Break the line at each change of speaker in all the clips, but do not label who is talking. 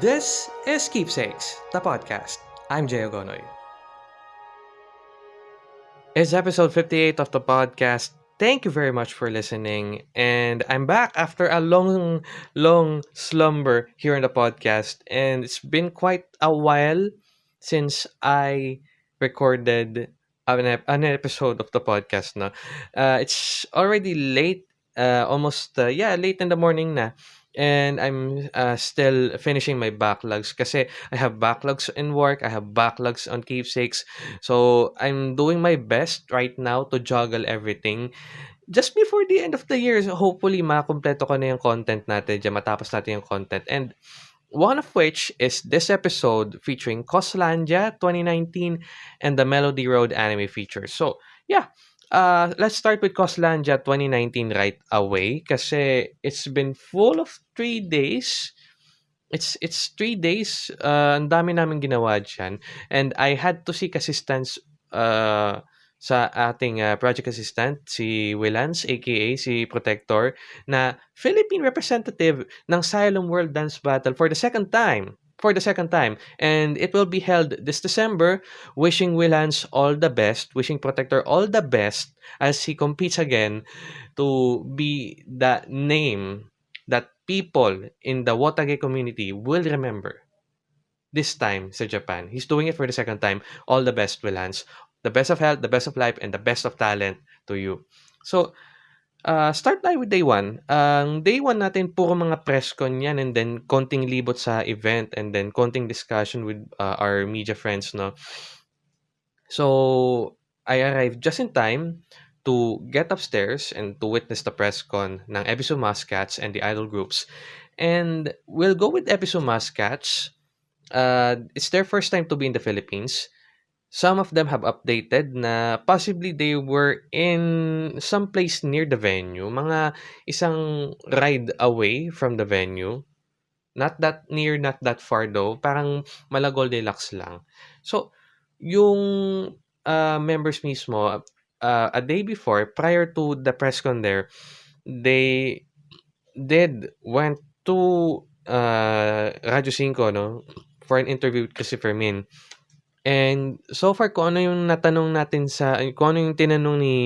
This is Keepsakes, the podcast. I'm Jay Ogonoy. It's episode 58 of the podcast. Thank you very much for listening. And I'm back after a long, long slumber here in the podcast. And it's been quite a while since I recorded an, ep- an episode of the podcast. No? Uh, it's already late, uh, almost, uh, yeah, late in the morning na. And I'm uh, still finishing my backlogs kasi I have backlogs in work, I have backlogs on keepsakes. So I'm doing my best right now to juggle everything. Just before the end of the year, so hopefully makumpleto ko na yung content natin dyan, matapos natin yung content. And one of which is this episode featuring Coslandia 2019 and the Melody Road anime feature. So, yeah, uh, let's start with Coslandia 2019 right away kasi it's been full of three days. It's it's three days. Uh, ang dami namin ginawa dyan. And I had to seek assistance uh, sa ating uh, project assistant, si Willans, aka si Protector, na Philippine representative ng Xylem World Dance Battle for the second time. For the second time. And it will be held this December. Wishing Willans all the best. Wishing Protector all the best as he competes again to be the name people in the Wotage community will remember this time sa Japan. He's doing it for the second time. All the best, Willans. The best of health, the best of life, and the best of talent to you. So, uh, start tayo with day one. Ang day one natin, puro mga press con yan and then konting libot sa event and then konting discussion with uh, our media friends, no? So, I arrived just in time to get upstairs and to witness the press con ng Ebisu Muscats and the idol groups. And we'll go with Ebisu Muscats. Uh, it's their first time to be in the Philippines. Some of them have updated na possibly they were in some place near the venue, mga isang ride away from the venue. Not that near, not that far though. Parang Malagol Deluxe lang. So, yung uh, members mismo, uh, a day before, prior to the press con there, they did went to uh, Radio 5, no? For an interview with Christopher Min. And so far, kung ano yung natanong natin sa, kung ano yung tinanong ni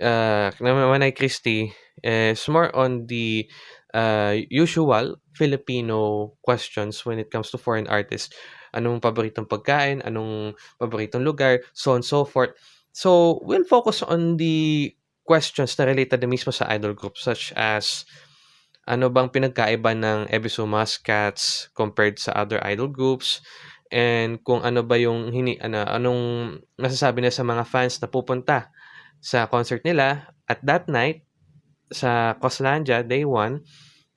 uh, Manay Christie, is more on the uh, usual Filipino questions when it comes to foreign artists. Anong paboritong pagkain, anong paboritong lugar, so on and so forth. So, we'll focus on the questions na related na mismo sa idol group such as ano bang pinagkaiba ng Ebisu Muscats compared sa other idol groups, and kung ano ba yung hini ano, anong masasabi na sa mga fans na pupunta sa concert nila at that night sa Coslandia day 1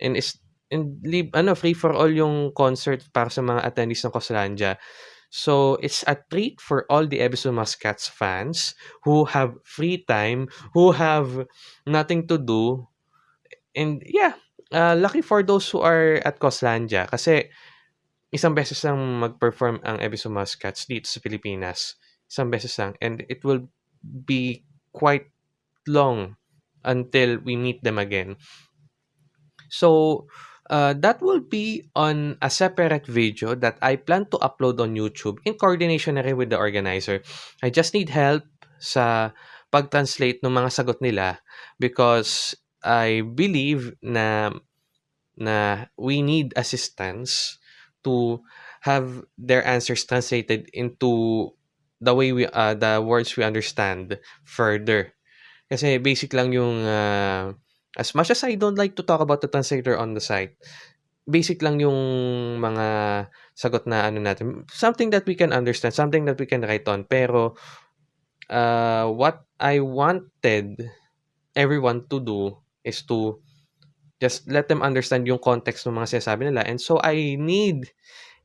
and is and leave, ano free for all yung concert para sa mga attendees ng Coslandia. So it's a treat for all the Ebisu Muscats fans who have free time, who have nothing to do. And yeah, uh, lucky for those who are at Coslandia kasi isang beses lang mag-perform ang Ebisu Muscats dito sa Pilipinas. Isang beses lang. And it will be quite long until we meet them again. So, uh, that will be on a separate video that I plan to upload on YouTube in coordination na rin with the organizer. I just need help sa pag-translate ng mga sagot nila because I believe na na we need assistance to have their answers translated into the way we uh, the words we understand further. Kasi basic lang yung uh, as much as I don't like to talk about the translator on the site, basic lang yung mga sagot na ano natin. Something that we can understand, something that we can write on. Pero uh, what I wanted everyone to do is to just let them understand yung context ng mga sinasabi nila. And so I need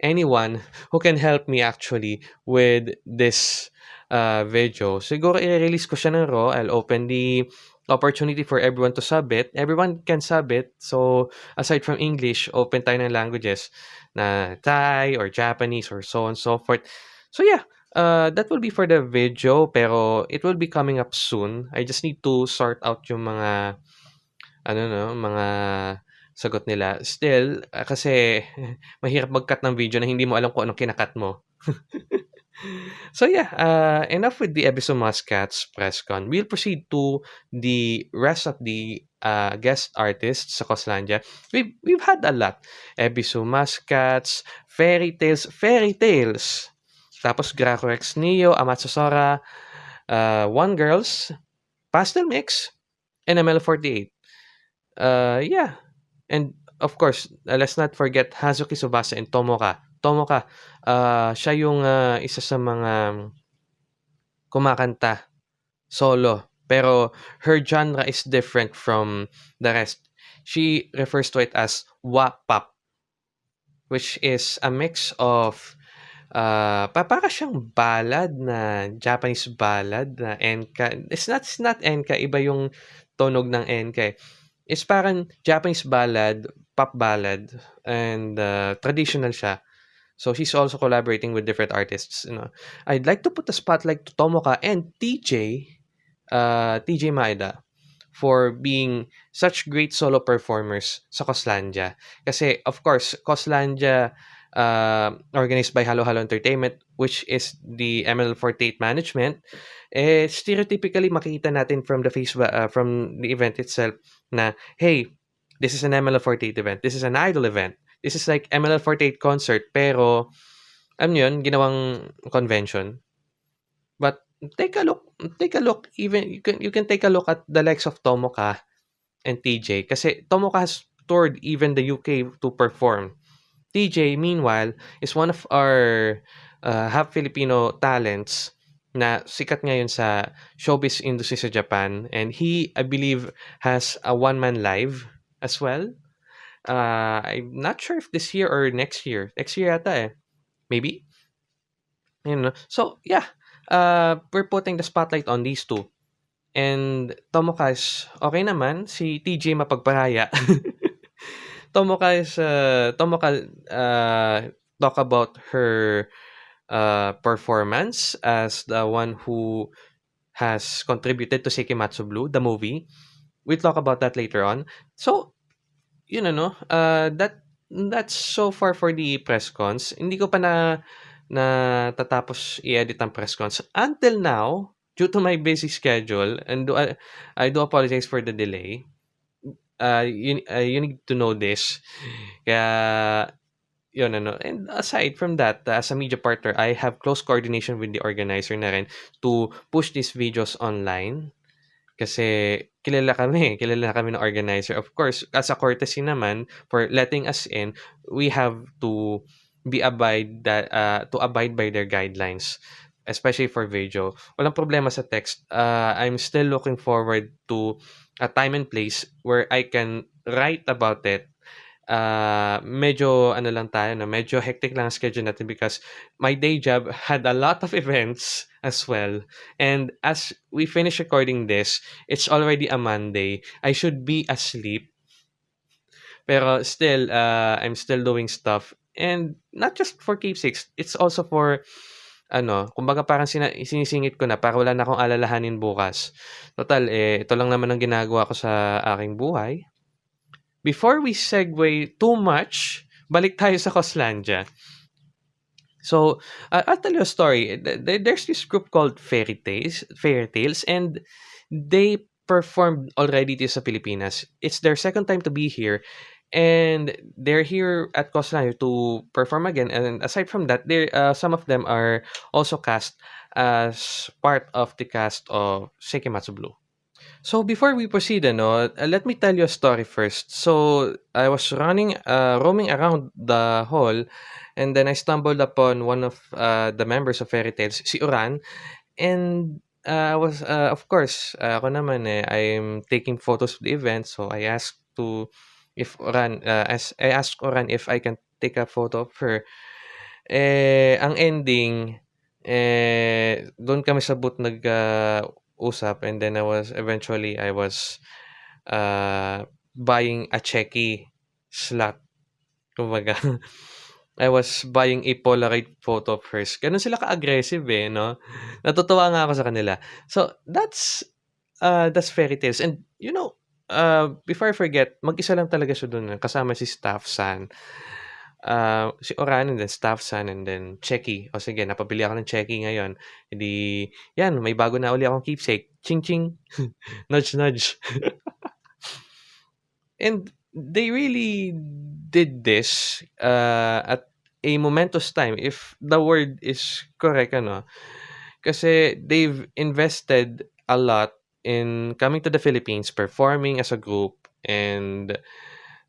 anyone who can help me actually with this uh, video. Siguro i-release ko siya ng raw. I'll open the opportunity for everyone to submit. Everyone can submit. So, aside from English, open tayo ng languages na Thai or Japanese or so on and so forth. So, yeah. Uh, that will be for the video pero it will be coming up soon. I just need to sort out yung mga ano no, mga sagot nila. Still, ah, kasi mahirap mag-cut ng video na hindi mo alam kung anong kina-cut mo. So yeah, uh, enough with the Ebisu Muscats press con. We'll proceed to the rest of the uh, guest artists sa Coslandia. We've, we've had a lot. Ebisu Muscats, Fairy Tales, Fairy Tales. Tapos Gracorex Neo, Amatsu Sora, uh, One Girls, Pastel Mix, and ML48. Uh, yeah. And of course, uh, let's not forget Hazuki Subasa and Tomoka. Tomoka, uh, siya yung uh, isa sa mga kumakanta solo. Pero her genre is different from the rest. She refers to it as wa-pop, which is a mix of uh, para siyang ballad na Japanese ballad na enka. It's not, it's not enka, iba yung tonog ng enka. Eh. It's parang Japanese ballad, pop ballad, and uh, traditional siya. So she's also collaborating with different artists. You know, I'd like to put the spotlight to Tomoka and TJ, uh, TJ Maeda, for being such great solo performers sa Coslandia. Kasi of course, Coslandia uh, organized by Halo Halo Entertainment, which is the ML48 management, eh, stereotypically makita natin from the face uh, from the event itself na hey, this is an ML48 event. This is an idol event. This is like ML48 concert pero ano yun, ginawang convention. But take a look, take a look even you can you can take a look at the likes of Tomoka and TJ kasi Tomoka has toured even the UK to perform. TJ meanwhile is one of our uh, half Filipino talents na sikat ngayon sa showbiz industry sa Japan and he I believe has a one man live as well uh, I'm not sure if this year or next year. Next year yata eh. Maybe. You know. So, yeah. Uh, we're putting the spotlight on these two. And Tomoka is okay naman. Si TJ mapagparaya. Tomoka is, uh, Tomoka uh, talk about her uh, performance as the one who has contributed to Sekimatsu Blue, the movie. We'll talk about that later on. So, yun ano, uh, that that's so far for the press cons. Hindi ko pa na natatapos i-edit ang press cons. Until now, due to my busy schedule, and do, I, I do apologize for the delay. Uh, you, uh, you need to know this. Kaya, yun ano. And aside from that, uh, as a media partner, I have close coordination with the organizer na rin to push these videos online. Kasi kilala kami, kilala kami ng organizer. Of course, as a courtesy naman for letting us in, we have to be abide that uh, to abide by their guidelines especially for video. Walang problema sa text. Uh, I'm still looking forward to a time and place where I can write about it uh, medyo ano lang tayo, no? medyo hectic lang ang schedule natin because my day job had a lot of events as well. And as we finish recording this, it's already a Monday. I should be asleep. Pero still, uh, I'm still doing stuff. And not just for keepsakes, it's also for ano, kumbaga parang sina- sinisingit ko na para wala na akong alalahanin bukas. Total, eh, ito lang naman ang ginagawa ko sa aking buhay before we segue too much, balik tayo sa Coslandia. So, uh, I'll tell you a story. There's this group called Fairy Tales, Fairy Tales, and they performed already this sa Pilipinas. It's their second time to be here, and they're here at Coslandia to perform again. And aside from that, they uh, some of them are also cast as part of the cast of Sekimatsu Blue. So before we proceed, uh, let me tell you a story first. So I was running, uh, roaming around the hall, and then I stumbled upon one of uh, the members of Fairy Tales, si Uran, and uh, I was, uh, of course, uh, ako naman eh, I'm taking photos of the event, so I asked to, if Uran, uh, as I asked Uran if I can take a photo of her. Eh, ang ending, eh, doon kami sa booth nag, uh, and then I was eventually I was uh, buying a checky slot. Kumbaga, I was buying a Polaroid photo of hers. Ganun sila ka-aggressive eh, no? Natutuwa nga ako sa kanila. So, that's uh, that's fairy tales. And, you know, uh, before I forget, mag-isa lang talaga siya eh, kasama si Staff San. Uh, si Oran and then Staff San and then Checky. O sige, napabili ako ng Checky ngayon. Hindi, yan, may bago na uli akong keepsake. Ching ching. nudge nudge. and they really did this uh, at a momentous time if the word is correct ano. Kasi they've invested a lot in coming to the Philippines performing as a group and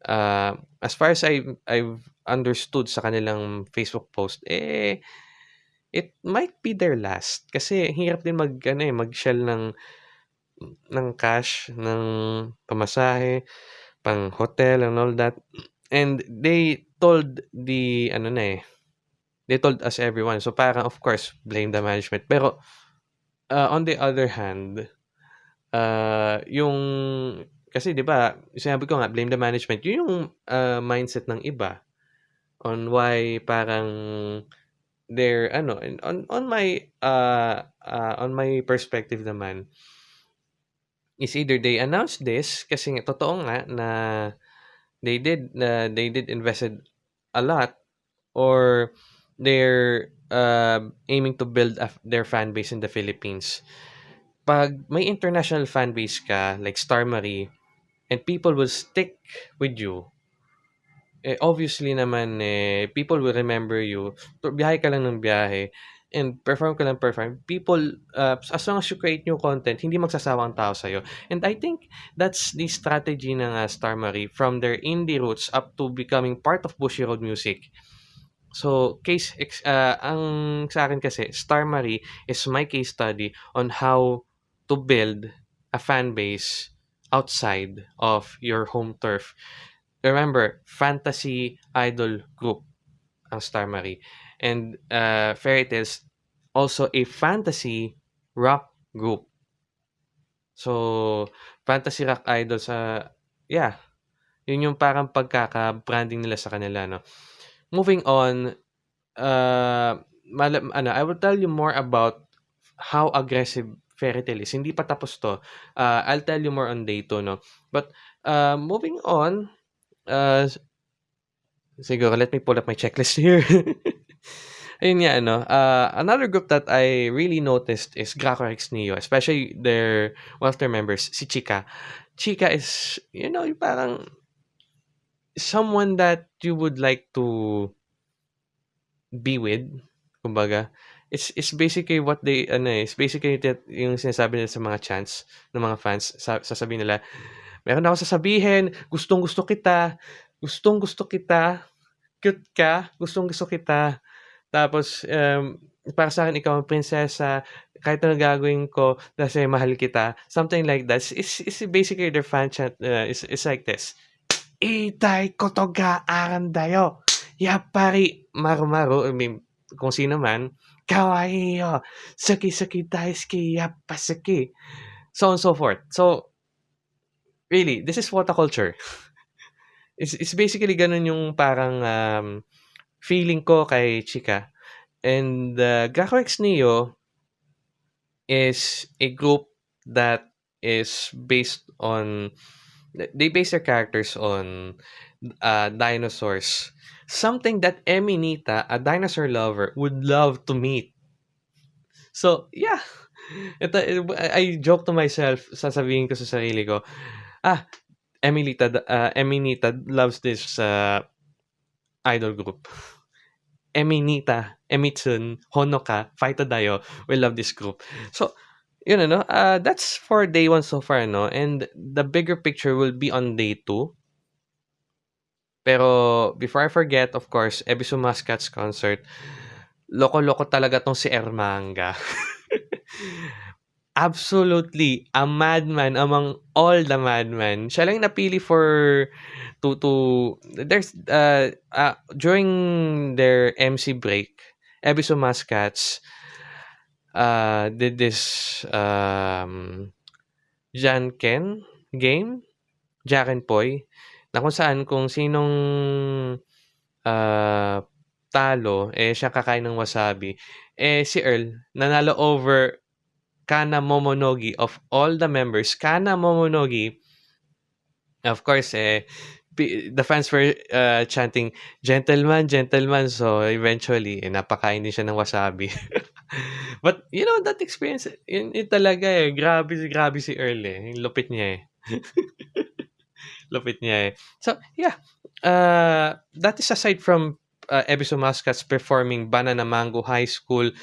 uh, as far as I I've understood sa kanilang Facebook post eh it might be their last. Kasi hirap din mag ano eh mag-shell ng ng cash ng pamasahe pang hotel and all that. And they told the ano na eh they told us everyone. So parang of course blame the management. Pero uh, on the other hand uh, yung kasi 'di ba sinabi ko nga blame the management. Yun yung uh, mindset ng iba on why parang they're ano on on my uh, uh, on my perspective naman is either they announced this kasi totoo nga na they did uh, they did invested a lot or they're uh, aiming to build a, their fan base in the Philippines. Pag may international fan base ka like Star Marie and people will stick with you eh, obviously naman eh, people will remember you. Biyahe ka lang ng biyahe and perform ka lang perform, people, uh, as long as you create new content, hindi magsasawa ang tao sa'yo. And I think that's the strategy ng uh, Star Marie from their indie roots up to becoming part of Bushy Road Music. So, case, uh, ang sa akin kasi, Star Marie is my case study on how to build a fan base outside of your home turf. Remember, fantasy idol group ang Star Marie. And uh, Fairy Tales also a fantasy rock group. So, fantasy rock idol sa yeah. Yun yung parang pagkaka-branding nila sa kanila, no. Moving on, uh, mal- ano, I will tell you more about how aggressive Fairy Tail is. Hindi pa tapos to. Uh, I'll tell you more on day 2, no. But uh, moving on, uh, siguro let me pull up my checklist here. Ayun nga, ano, uh, another group that I really noticed is Graco X Neo, especially their, one of their members, si Chika. Chika is, you know, parang someone that you would like to be with, kumbaga. It's, it's basically what they, ano eh, it's basically that yung sinasabi nila sa mga chants ng mga fans, sa, sasabihin nila, meron ako sasabihin, gustong gusto kita, gustong gusto kita, cute ka, gustong gusto kita, tapos, um, para sa akin, ikaw ang prinsesa, kahit ano gagawin ko, kasi mahal kita. Something like that. It's, it's basically their fan chant, uh, it's, it's like this. Itay koto ga arandayo. Yapari maru-maru. I mean, kung sino man. Kawaii yo. Saki-saki daisuki. Yapasaki. So on so forth. So, really, this is water culture. it's, it's basically ganun yung parang um, feeling ko kay Chika. And uh, Gaku X Neo is a group that is based on they base their characters on uh, dinosaurs. Something that Eminita, a dinosaur lover, would love to meet. So, yeah. Ito, I joke to myself, sasabihin ko sa sarili ko, ah, Emilita, uh, Eminita loves this uh, idol group. Eminita, Emitsun, Honoka, Faita Dayo, we love this group. So, yun ano, uh, that's for day one so far, no? And the bigger picture will be on day two. Pero, before I forget, of course, Ebisu Mascats concert, loko-loko talaga tong si Ermanga. Absolutely, a madman among all the madmen. Siya lang napili for to to there's uh, uh during their MC break, Ebiso Mascats uh did this um Janken game, Jack and Poy, na kung saan kung sinong uh, talo, eh siya kakain ng wasabi. Eh si Earl, nanalo over Kana Momonogi of all the members. Kana Momonogi Of course, eh, the fans were, uh, chanting, "Gentleman, gentleman." So, eventually, eh, napakain din siya ng wasabi. But, you know, that experience, yun yun talaga, eh, grabe grabe si Earl, eh, yung lupit niya, eh. Lupit niya, eh. So, yeah, uh, that is aside from, uh, Ebisu Muscats performing Banana Mango High School,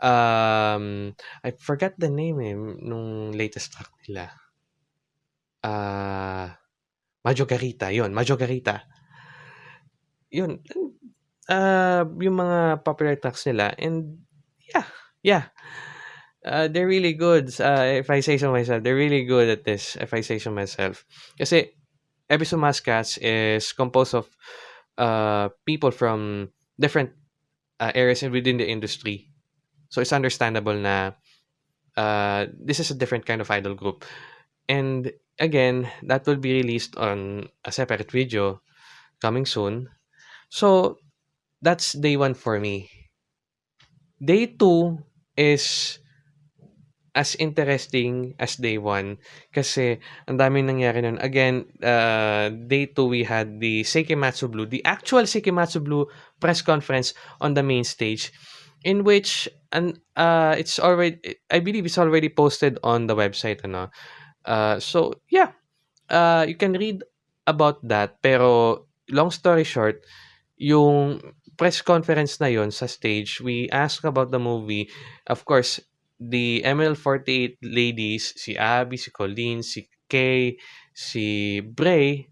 um, I forgot the name, eh, nung latest track nila. Ah, Maggio Garita, yun, Maggio Garita. Yun, uh, yung mga popular tracks nila and yeah, yeah. Uh, they're really good, uh, if I say so myself, they're really good at this, if I say so myself. Kasi Ebisu Muscats is composed of, uh, people from different, uh, areas within the industry. So, it's understandable na, uh, this is a different kind of idol group. And again, that will be released on a separate video coming soon. So, that's day 1 for me. Day 2 is as interesting as day 1 kasi ang daming nangyari nun. Again, uh, day 2 we had the Seikematsu Blue, the actual Seikematsu Blue press conference on the main stage in which and uh, it's already I believe it's already posted on the website ano. Uh, so yeah, uh, you can read about that pero long story short, yung press conference na yon sa stage, we asked about the movie. Of course, the ML48 ladies, si Abby, si Colleen, si Kay, si Bray,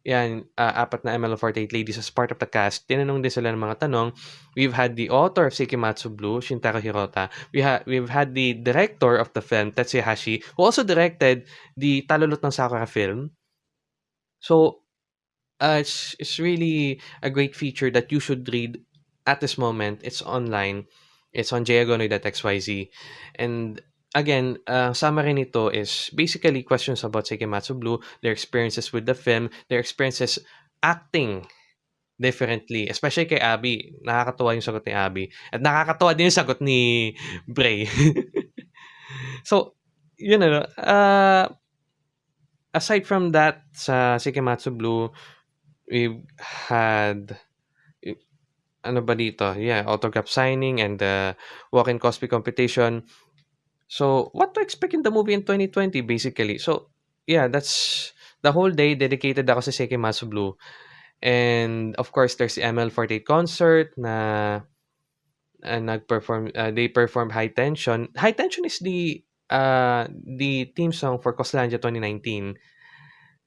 yan, uh, apat na ML48 ladies as part of the cast. Tinanong din sila ng mga tanong. We've had the author of Sekimatsu Blue, Shintaro Hirota. We ha we've had the director of the film, Tetsuya Hashi, who also directed the Talulot ng Sakura film. So, uh, it's, it's really a great feature that you should read at this moment. It's online. It's on jayagonoy.xyz. And again, uh, summary nito is basically questions about Seikematsu Blue, their experiences with the film, their experiences acting differently. Especially kay Abby. Nakakatuwa yung sagot ni Abby. At nakakatuwa din yung sagot ni Bray. so, you know, uh, aside from that, sa Seikematsu Blue, we've had ano ba dito? Yeah, autograph signing and the walk-in cosplay competition. So, what to expect in the movie in 2020 basically? So, yeah, that's the whole day dedicated ako sa Sekimatsu Blue. And of course, there's the ML48 concert na uh, nag-perform uh, they performed High Tension. High Tension is the uh the theme song for Coslandia 2019.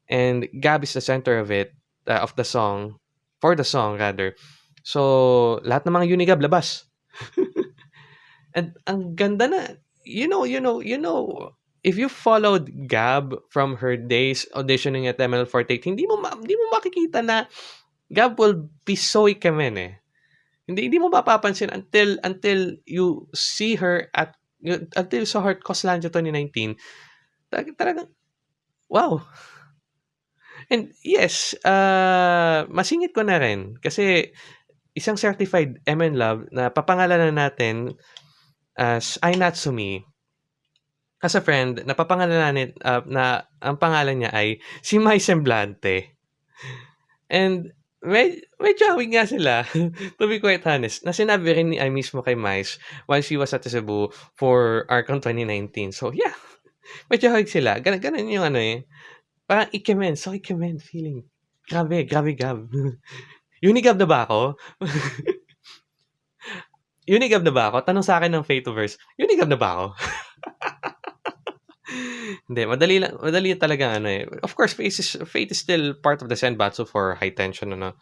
And Gab is the center of it, uh, of the song, for the song rather. So, lahat ng mga Unigab labas. And ang ganda na, you know, you know, you know, if you followed Gab from her days auditioning at ML48, hindi mo hindi mo makikita na Gab will be so ikamen eh. Hindi hindi mo mapapansin until until you see her at until you saw her at Coslandia 2019. Talagang wow. And yes, uh, masingit ko na rin kasi isang certified MN Love na papangalanan natin as I Natsumi. As a friend, napapangalanan uh, na ang pangalan niya ay si Mai Semblante. And med medyo hawig nga sila, to be quite honest, na sinabi rin ni I mismo kay Mais while she was at Cebu for Arcon 2019. So, yeah, medyo hawig sila. Gan ganun yung ano eh. Parang ikemen, so ikemen feeling. Grabe, grabe gab. Unigab na ba ako? Unigab na ba ako? Tanong sa akin ng Fatoverse, Unigab na ba ako? Hindi, madali lang, madali talaga ano eh. Of course, Fate is, Fate is still part of the Senbatsu for high tension, ano.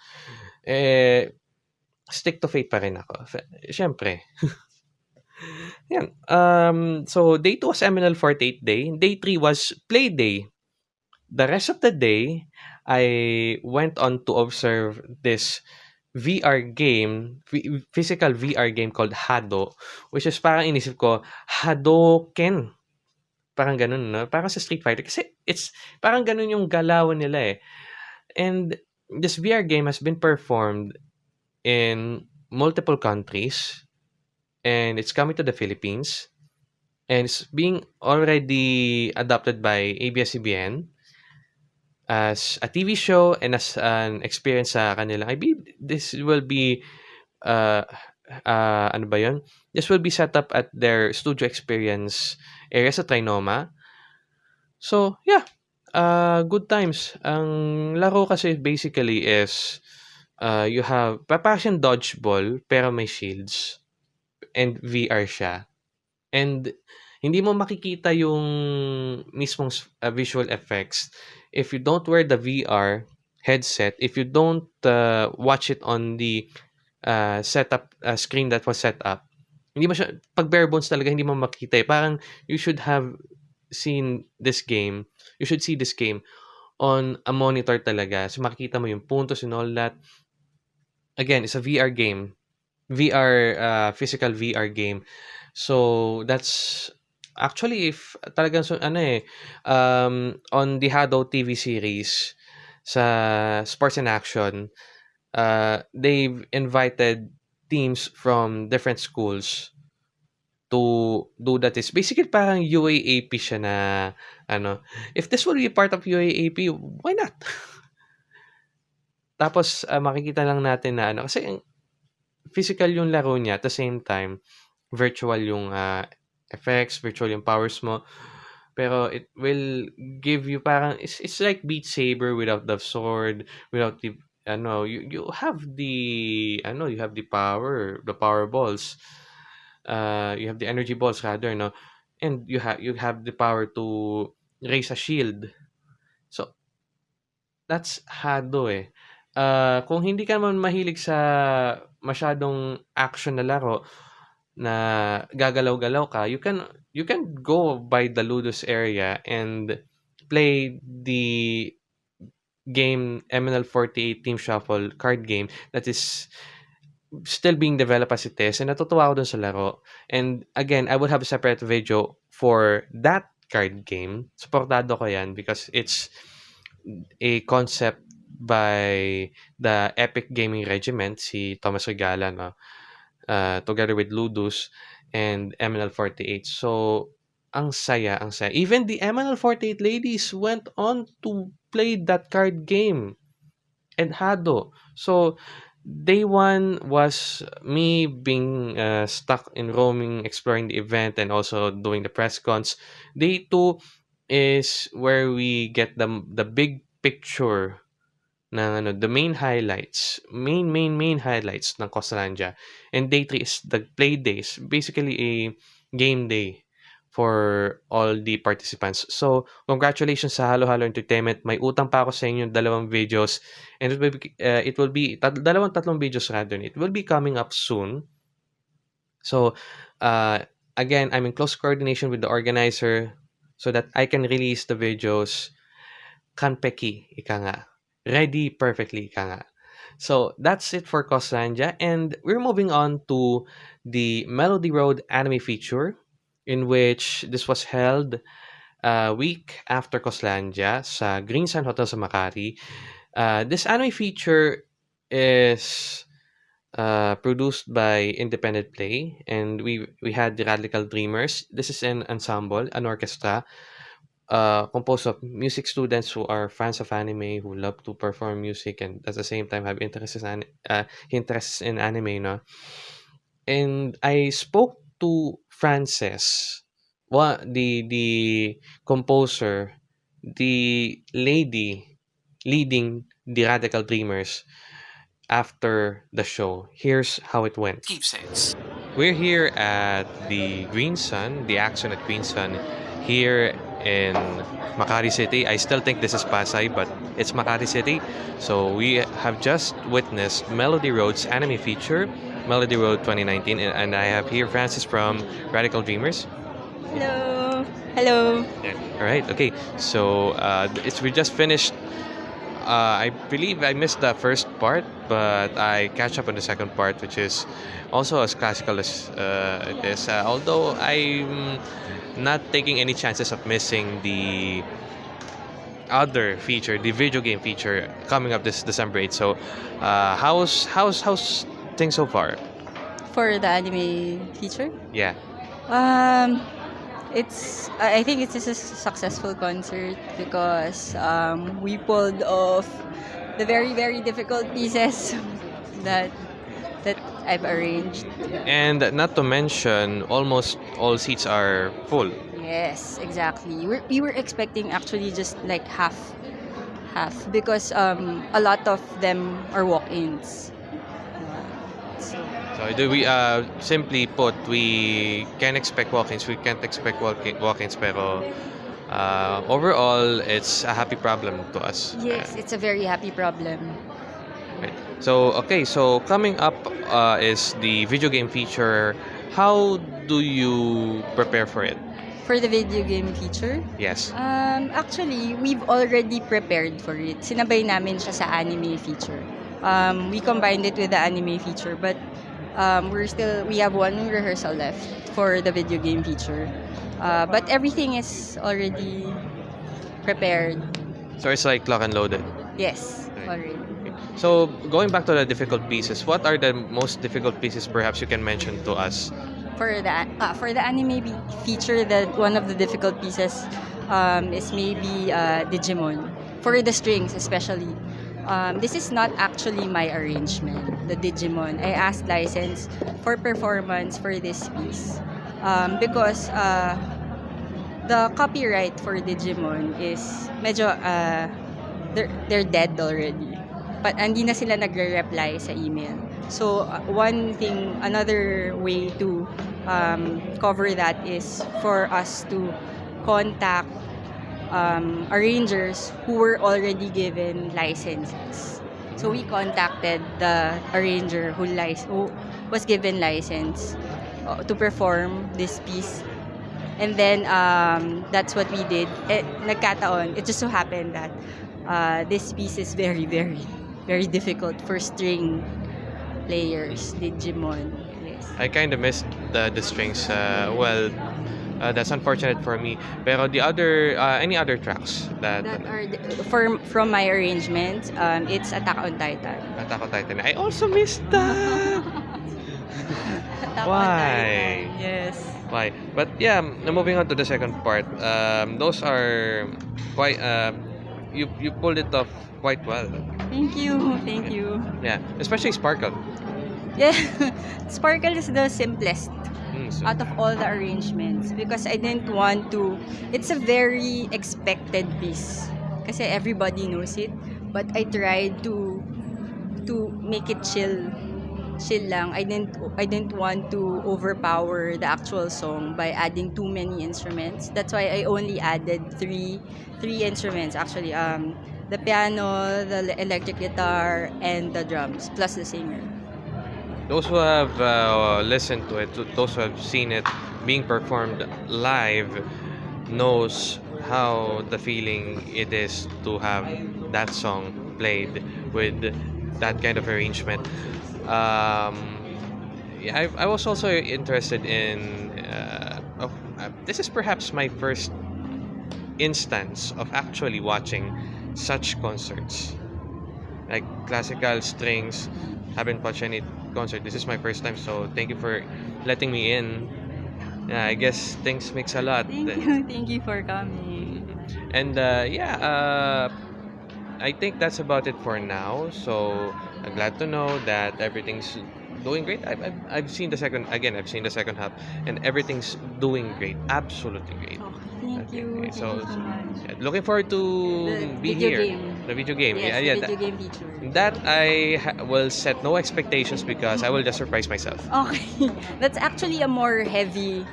Eh, stick to Fate pa rin ako. Siyempre. Yan. Um, so, day 2 was MNL48 day. Day 3 was play day. The rest of the day, I went on to observe this VR game, physical VR game called Hado, which is parang inisip ko, Hadoken. Parang ganun, no? Parang sa Street Fighter. Kasi it's, parang ganun yung galawan nila eh. And this VR game has been performed in multiple countries. And it's coming to the Philippines. And it's being already adopted by ABS-CBN as a TV show and as an experience sa kanila. I believe this will be uh, uh, ano ba yun? This will be set up at their studio experience area sa Trinoma. So, yeah. Uh, good times. Ang laro kasi basically is uh, you have papasyon dodgeball pero may shields and VR siya. And hindi mo makikita yung mismong uh, visual effects if you don't wear the VR headset, if you don't uh, watch it on the uh, setup uh, screen that was set up, hindi mo siya, pag bare bones talaga, hindi mo makita eh. Parang you should have seen this game, you should see this game on a monitor talaga. So makikita mo yung puntos and all that. Again, it's a VR game. VR, uh, physical VR game. So that's actually if talagang so, ano eh um, on the Hado TV series sa Sports and Action uh, they've invited teams from different schools to do that. Is basically parang UAAP siya na ano if this will be part of UAAP why not? Tapos uh, makikita lang natin na ano kasi physical yung laro niya at the same time virtual yung uh, effects, virtual yung powers mo. Pero it will give you parang it's, it's like Beat Saber without the sword, without the ano, you you have the ano, you have the power, the power balls. Uh you have the energy balls rather, no. And you have you have the power to raise a shield. So that's Hado eh. Uh, kung hindi ka naman mahilig sa masyadong action na laro, na gagalaw-galaw ka, you can you can go by the Ludus area and play the game MNL48 Team Shuffle card game that is still being developed as it is and natutuwa ako dun sa laro. And again, I would have a separate video for that card game. Supportado ko yan because it's a concept by the Epic Gaming Regiment, si Thomas Regala, no? Uh, together with Ludus and MNL48. So, ang saya, ang saya. Even the MNL48 ladies went on to play that card game and Hado. So, day one was me being uh, stuck in roaming, exploring the event, and also doing the press cons. Day two is where we get the the big picture ng ano, the main highlights, main, main, main highlights ng Costalandia. And day 3 is the play days, basically a game day for all the participants. So, congratulations sa Halo Halo Entertainment. May utang pa ako sa inyo dalawang videos. And it will be, uh, it will be tat- dalawang tatlong videos rather. It will be coming up soon. So, uh, again, I'm in close coordination with the organizer so that I can release the videos kanpeki, ika nga ready perfectly ka So that's it for Coslandia and we're moving on to the Melody Road anime feature in which this was held a week after Coslandia sa Green Sun Hotel sa Makati. Uh, this anime feature is uh, produced by Independent Play and we we had the Radical Dreamers. This is an ensemble, an orchestra uh, composed of music students who are fans of anime, who love to perform music, and at the same time have interests in uh, interests in anime. No? And I spoke to Frances, what the the composer, the lady leading the Radical Dreamers after the show. Here's how it went. Keepsakes. We're here at the Green Sun, the action at Green Sun, here in Makati City. I still think this is Pasay, but it's Makati City. So we have just witnessed Melody Road's anime feature, Melody Road 2019, and I have here Francis from Radical Dreamers.
Hello. Hello.
Yeah. All right. Okay. So uh, it's we just finished. Uh, I believe I missed the first part, but I catch up on the second part, which is also as classical as uh, it is. Uh, although I'm not taking any chances of missing the other feature, the video game feature coming up this December 8th. So, uh, how's how's how's things so far?
For the anime feature?
Yeah.
Um, It's I think it's just a successful concert because um, we pulled off the very very difficult pieces that that I've arranged.
And not to mention, almost all seats are full.
Yes, exactly. We're, we were expecting actually just like half half because um, a lot of them are walk-ins. So,
do we uh simply put we can expect walk-ins, we can't expect walk- walk-ins pero uh, overall it's a happy problem to us.
yes, it's a very happy problem.
Right. So okay, so coming up uh, is the video game feature. How do you prepare for it?
For the video game feature,
Yes.
Um, actually, we've already prepared for it. Sinabay namin siya sa anime feature. Um, we combined it with the anime feature, but um, we're still we have one rehearsal left for the video game feature. Uh, but everything is already prepared.
So it's like lock and loaded.
Yes, already.
So going back to the difficult pieces, what are the most difficult pieces perhaps you can mention to us?
For the uh, for the anime feature, that one of the difficult pieces um, is maybe uh, Digimon. For the strings, especially. Um, this is not actually my arrangement, the Digimon. I asked license for performance for this piece um, because uh, the copyright for Digimon is medyo uh, they're, they're dead already. But hindi na sila nagre-reply sa email. So, uh, one thing, another way to um, cover that is for us to contact um, arrangers who were already given licenses. So, we contacted the arranger who, who was given license uh, to perform this piece. And then, um, that's what we did. Eh, nagkataon, it just so happened that uh, this piece is very, very, very difficult for string players, Digimon. Yes.
I kind of missed the, the strings. Uh, well, uh, that's unfortunate for me. Pero the other, uh, any other tracks that,
That are for, from my arrangement, um, it's Attack on Titan.
Attack on Titan? I also missed that. Why?
Titan. Yes.
Why? But yeah, moving on to the second part. Um, those are quite. Uh, you you pulled it off quite well.
Thank you. Thank you.
Yeah, especially Sparkle.
Yeah. Sparkle is the simplest out of all the arrangements because I didn't want to it's a very expected piece kasi everybody knows it but I tried to to make it chill chill lang. I didn't I didn't want to overpower the actual song by adding too many instruments. That's why I only added three three instruments actually um the piano the electric guitar and the drums plus the singer
those who have uh, listened to it, those who have seen it being performed live, knows how the feeling it is to have that song played with that kind of arrangement. Um, I, I was also interested in. Uh, of, uh, this is perhaps my first instance of actually watching such concerts, like classical strings. Haven't watched any concert. This is my first time, so thank you for letting me in. Yeah, I guess things mix a lot.
thank you thank you for coming
And uh, yeah, uh, I think that's about it for now. So I'm glad to know that everything's doing great. I've, I've, I've seen the second again. I've seen the second half, and everything's doing great. Absolutely great.
Okay, thank
Okay,
you.
okay,
Thank
so-
you so much.
Yeah, looking forward to
The
be here.
game.
The video game.
Yes,
yeah,
the
yeah.
video
That,
game feature.
that I ha- will set no expectations because I will just surprise myself.
Okay, that's actually a more heavy,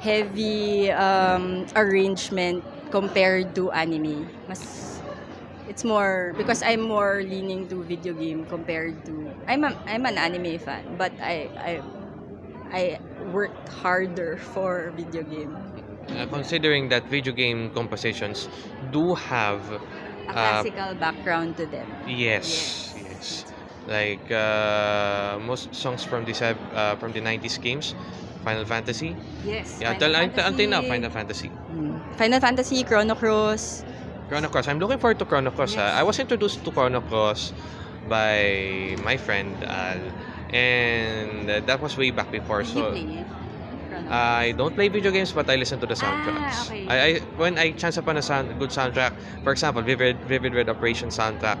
heavy um, arrangement compared to anime. Mas, it's more because I'm more leaning to video game compared to I'm a, I'm an anime fan, but I I I worked harder for video game.
Uh, considering that video game compositions do have
A
uh,
classical background to them.
yes, yes, like uh, most songs from the sev- uh, from the 90s games, Final Fantasy.
Yes.
Yeah, until, until now, Final Fantasy.
Mm. Final Fantasy, Chrono Cross.
Chrono Cross. I'm looking forward to Chrono Cross. ah.
Yes.
I was introduced to Chrono Cross by my friend Al, and uh, that was way back before.
Did
So
you play it?
I don't play video games, but I listen to the soundtracks.
okay.
I, I when I chance upon a sound, good soundtrack, for example, Vivid Vivid Red Operation soundtrack,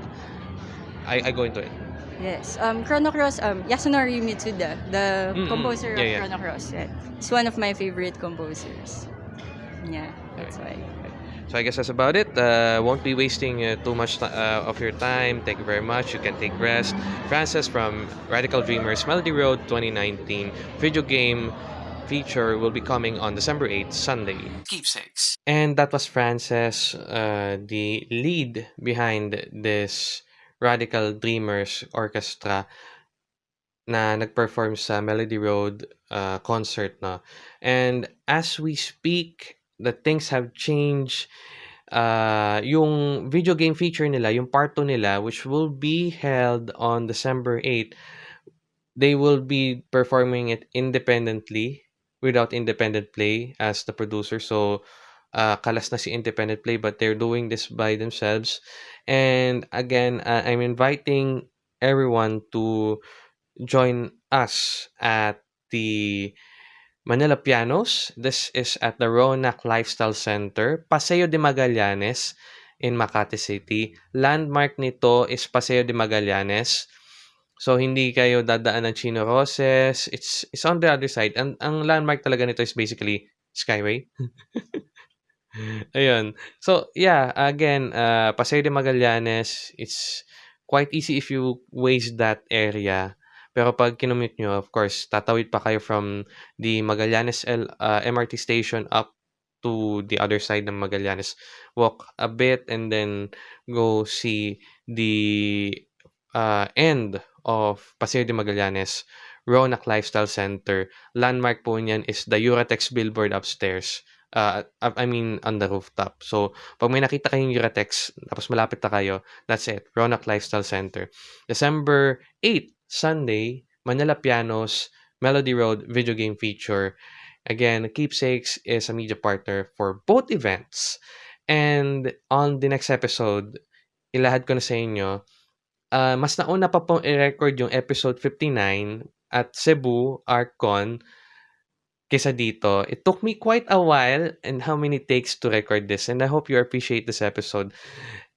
I, I go into it.
Yes. Um, Chrono Cross, um, Yasunori Mitsuda, the
Mm-mm.
composer
Yeah,
of
yeah.
Chrono Cross. Yeah. He's one of my favorite composers. Yeah, that's why.
So I guess that's about it. Uh, won't be wasting uh, too much uh, of your time. Thank you very much. You can take rest. Francis from Radical Dreamers Melody Road 2019 video game feature will be coming on December 8th, Sunday.
Keepsakes.
And that was Frances, uh, the lead behind this Radical Dreamers Orchestra na nag-perform sa Melody Road uh, concert no. And as we speak, the things have changed. Uh, yung video game feature nila, yung part 2 nila, which will be held on December 8, they will be performing it independently without independent play as the producer. So, uh, kalas na si independent play but they're doing this by themselves. And again, uh, I'm inviting everyone to join us at the Manila Pianos. This is at the Ronac Lifestyle Center, Paseo de Magallanes in Makati City. Landmark nito is Paseo de Magallanes. So, hindi kayo dadaan ng Chino Roses. It's, it's on the other side. Ang, ang landmark talaga nito is basically Skyway. Ayun. So, yeah, again, uh, Paseo de Magallanes, it's quite easy if you waste that area. Pero pag kinumute nyo, of course, tatawid pa kayo from the Magallanes L, uh, MRT station up to the other side ng Magallanes. Walk a bit and then go see the uh, end of Paseo de Magallanes, Ronac Lifestyle Center. Landmark po niyan is the Uratex billboard upstairs. Uh, I mean, on the rooftop. So, pag may nakita kayong Uratex, tapos malapit na kayo, that's it. Ronac Lifestyle Center. December 8, Sunday, Manila Pianos, Melody Road video game feature. Again, Keepsakes is a media partner for both events. And on the next episode, ilahad ko na sa inyo, uh, mas nauna pa pong i-record yung episode 59 at Cebu ArtCon kesa dito. It took me quite a while and how many takes to record this. And I hope you appreciate this episode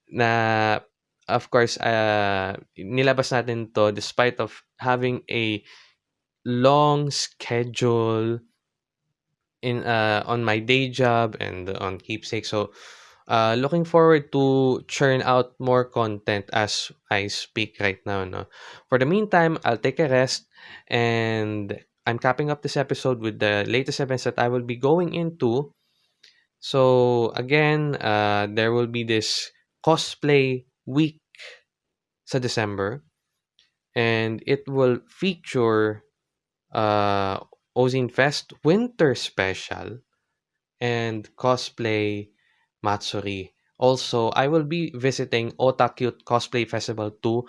na of course, uh, nilabas natin to despite of having a long schedule in uh, on my day job and on Keepsake. So, uh, looking forward to churn out more content as I speak right now. No? For the meantime, I'll take a rest and I'm capping up this episode with the latest events that I will be going into. So, again, uh, there will be this cosplay week sa December and it will feature uh, Ozine Fest Winter Special and Cosplay Matsuri. Also, I will be visiting Otakute Cosplay Festival 2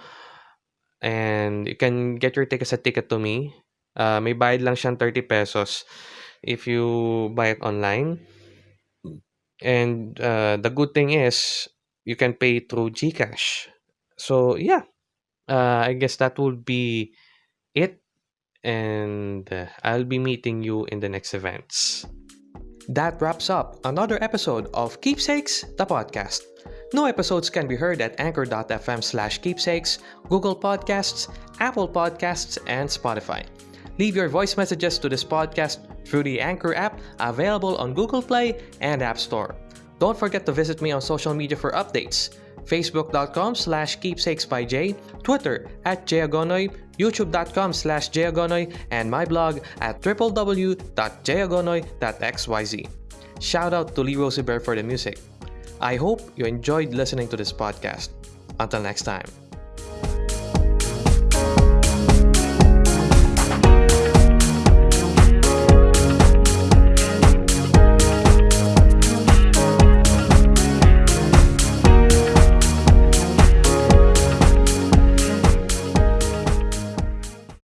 and you can get your tickets at Ticket to Me. Uh, may bayad lang siyang 30 pesos if you buy it online. And uh, the good thing is you can pay through GCash. So yeah, uh, I guess that will be it. And uh, I'll be meeting you in the next events. That wraps up another episode of Keepsakes, the podcast. New episodes can be heard at anchor.fm slash keepsakes, Google Podcasts, Apple Podcasts, and Spotify. Leave your voice messages to this podcast through the Anchor app available on Google Play and App Store. Don't forget to visit me on social media for updates. Facebook.com slash keepsakes by Jay, Twitter at Jayagonoy, YouTube.com slash Jayagonoy, and my blog at www.jayagonoy.xyz. Shout out to Lee Rosenberg for the music. I hope you enjoyed listening to this podcast. Until next time.